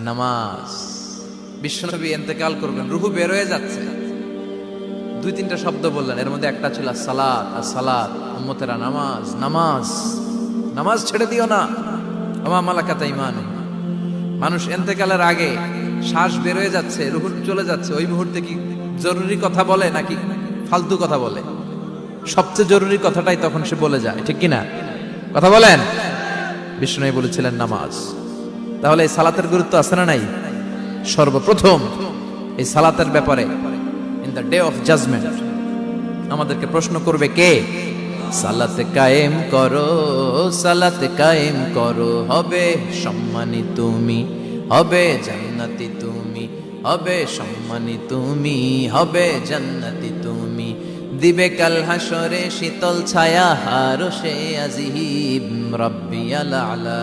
নামাজ। বিশ্বনবী এতেকাল করবেন, রুহু বের হয়ে যাচ্ছে। দুই, তিনটা শব্দ বললেন, এর মধ্যে একটা ছিল সালাত, আর সালাদ উম্মতেরা নামাজ নামাজ। নামাজ ছেড়ে দিও না। আমা মালাকাতা ইমান মানুষ এতেকালের আগে শ্বাস বের হয়ে যাচ্ছে, রুহু চলে যাচ্ছে। ওই মুহূর্তে কি জরুরি কথা বলে, নাকি ফালতু কথা বলে? সবচেয়ে জরুরি কথাটাই তখন সে বলে যায়, ঠিক কিনা? কথা বলেন? বিষ্ণু বলেছিলেন নামাজ। তাহলে এই সালাতের গুরুত্ব আছে না নাই? সর্বপ্রথম এই সালাতের ব্যাপারে in the day of judgment আমাদেরকে প্রশ্ন করবে কে? সালাতে কায়েম করো, সালাতে কায়েম করো, হবে সম্মানী তুমি, হবে জান্নাতি তুমি, হবে সম্মানী তুমি, হবে জান্নাতি দিবে কাল হাসরে শীতল ছায়া, হারো সে আজিব। রব্বিয়াল আলা,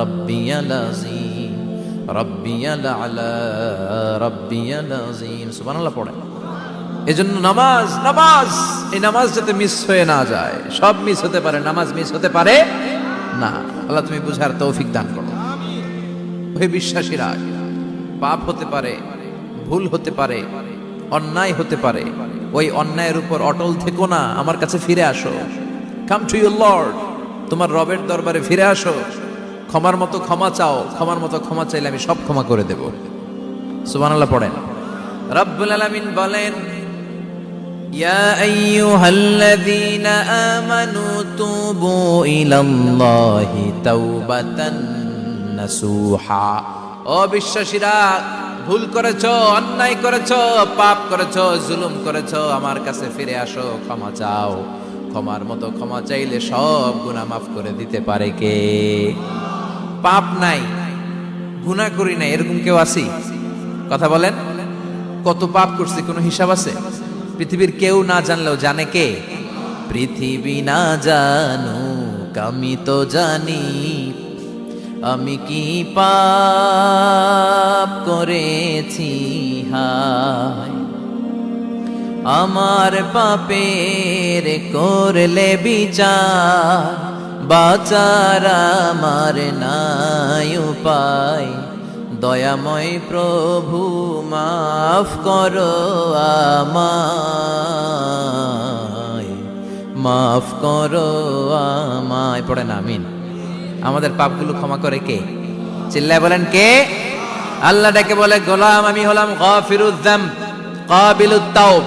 রব্বিয়াল আজিম রব্বিয়াল আলা, রব্বিয়াল আজিম সুবহানাল্লাহ, পড়ে। এজন্য নামাজ নামাজ, এই নামাজ যাতে মিস হয়ে না যায়, সব মিস হতে পারে, নামাজ মিস হতে পারে না। আল্লাহ তুমি বুঝার তৌফিক দান করো। হে বিশ্বাসীরা, পাপ হতে পারে, ভুল হতে পারে, অন্যায় হতে পারে ওই অন্যায়ের উপর অটল থেকো না আমার কাছে ফিরে আসো কাম টু ইউর লর্ড তোমার রবের দরবারে ফিরে আসো ক্ষমার মতো ক্ষমা চাও ক্ষমার মতো ক্ষমা চাইলে আমি সব ক্ষমা করে দেব সুবহানাল্লাহ পড়েন রব্বুল আলামিন বলেন يا أيها الذين آمنوا توبوا إلى الله توبة نسوحا ও বিশ্বাসীরা ভুল করেছ, অন্যায় করেছ, পাপ করেছ, জুলুম করেছ, আমার কাছে ফিরে আসো, ক্ষমা চাও। ক্ষমার মতো ক্ষমা চাইলে সব গুনাহ মাফ করে দিতে পারে কে? পাপ নাই গুনাহ করি নাই, এরকম কেউ আছি? কথা বলেন, কত পাপ করছি, কোনো হিসাব আছে? পৃথিবীর কেউ না জানলেও জানে কে? পৃথিবী না জানু আমি তো জানি আমি কি পাপ করেছি? হায়। আমার পাপের করলে বিচার, বাচার আমার নাই উপায়। দয়াময় প্রভু, মাফ করো আমায়। মাফ করো আমায়। পড়েন, আমিন। আমাদের পাপগুলো ক্ষমা করে কে? চিল্লায় বলেন কে? আল্লাহ ডাকে বলে, গোলাম আমি হলাম গফিরুদ্দাম কাবিলুত তাওব